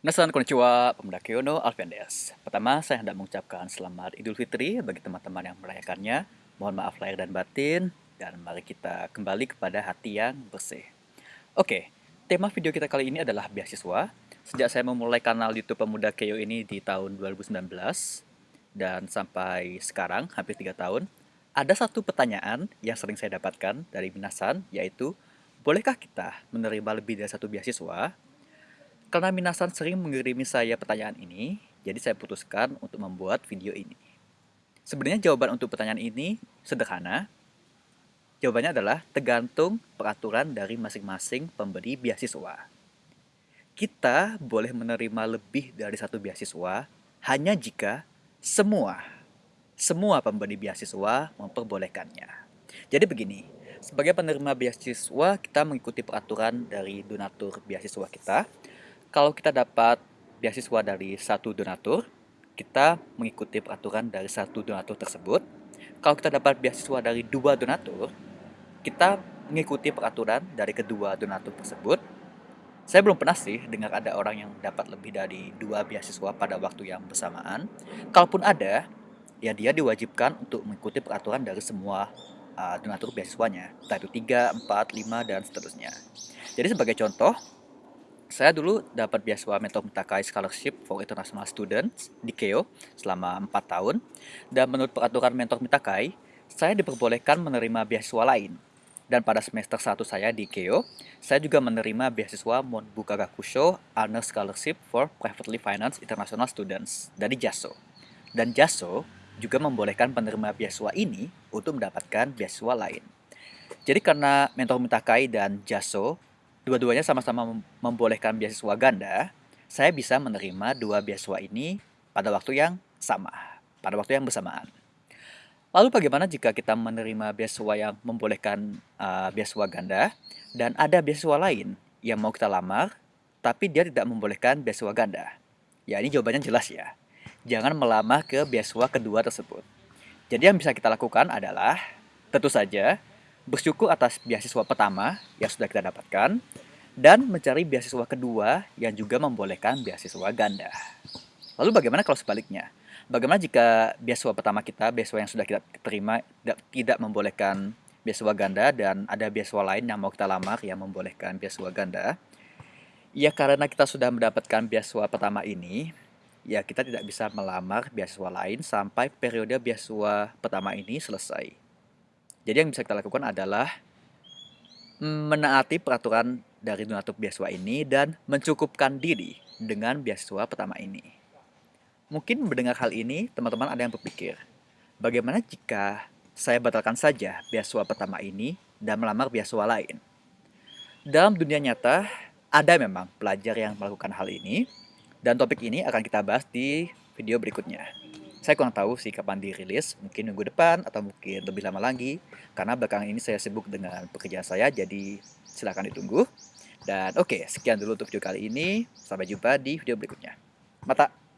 Nasan konnichiwa, Pemuda Kyono Alvendes. Pertama, saya hendak mengucapkan selamat Idul Fitri bagi teman-teman yang merayakannya. Mohon maaf lahir dan batin, dan mari kita kembali kepada hati yang bersih. Oke, tema video kita kali ini adalah beasiswa. Sejak saya memulai kanal YouTube Pemuda Kyo ini di tahun 2019, dan sampai sekarang, hampir 3 tahun, ada satu pertanyaan yang sering saya dapatkan dari Minasan, yaitu, bolehkah kita menerima lebih dari satu beasiswa karena Minasan sering mengirimi saya pertanyaan ini, jadi saya putuskan untuk membuat video ini. Sebenarnya jawaban untuk pertanyaan ini sederhana. Jawabannya adalah tergantung peraturan dari masing-masing pemberi beasiswa. Kita boleh menerima lebih dari satu beasiswa hanya jika semua semua pemberi beasiswa memperbolehkannya. Jadi begini, sebagai penerima beasiswa kita mengikuti peraturan dari donatur beasiswa kita kalau kita dapat beasiswa dari satu donatur, kita mengikuti peraturan dari satu donatur tersebut. Kalau kita dapat beasiswa dari dua donatur, kita mengikuti peraturan dari kedua donatur tersebut. Saya belum pernah sih dengar ada orang yang dapat lebih dari dua beasiswa pada waktu yang bersamaan. Kalaupun ada, ya dia diwajibkan untuk mengikuti peraturan dari semua uh, donatur beasiswanya, entah itu 3, 4, 5, dan seterusnya. Jadi sebagai contoh, saya dulu dapat beasiswa Mentor Mitakai Scholarship for International Students di KEO selama 4 tahun. Dan menurut peraturan Mentor Mitakai, saya diperbolehkan menerima beasiswa lain. Dan pada semester 1 saya di KEO, saya juga menerima beasiswa Monbuka Gakusho Honor Scholarship for Privately Financed International Students dari JASO. Dan JASO juga membolehkan penerima beasiswa ini untuk mendapatkan beasiswa lain. Jadi karena Mentor Mitakai dan JASO dua-duanya sama-sama membolehkan beasiswa ganda, saya bisa menerima dua beasiswa ini pada waktu yang sama, pada waktu yang bersamaan. Lalu bagaimana jika kita menerima beasiswa yang membolehkan uh, beasiswa ganda dan ada beasiswa lain yang mau kita lamar tapi dia tidak membolehkan beasiswa ganda? Ya ini jawabannya jelas ya. Jangan melamar ke beasiswa kedua tersebut. Jadi yang bisa kita lakukan adalah tentu saja bersyukur atas beasiswa pertama yang sudah kita dapatkan, dan mencari beasiswa kedua yang juga membolehkan beasiswa ganda. Lalu bagaimana kalau sebaliknya? Bagaimana jika beasiswa pertama kita, beasiswa yang sudah kita terima, tidak membolehkan beasiswa ganda dan ada beasiswa lain yang mau kita lamar yang membolehkan beasiswa ganda? Ya karena kita sudah mendapatkan beasiswa pertama ini, ya kita tidak bisa melamar beasiswa lain sampai periode beasiswa pertama ini selesai. Jadi yang bisa kita lakukan adalah menaati peraturan dari donatur beasiswa ini dan mencukupkan diri dengan beasiswa pertama ini. Mungkin mendengar hal ini, teman-teman ada yang berpikir, bagaimana jika saya batalkan saja beasiswa pertama ini dan melamar beasiswa lain? Dalam dunia nyata, ada memang pelajar yang melakukan hal ini, dan topik ini akan kita bahas di video berikutnya. Saya kurang tahu sih kapan dirilis, mungkin minggu depan atau mungkin lebih lama lagi. Karena belakangan ini saya sibuk dengan pekerjaan saya, jadi silahkan ditunggu. Dan oke, okay, sekian dulu untuk video kali ini. Sampai jumpa di video berikutnya. Mata!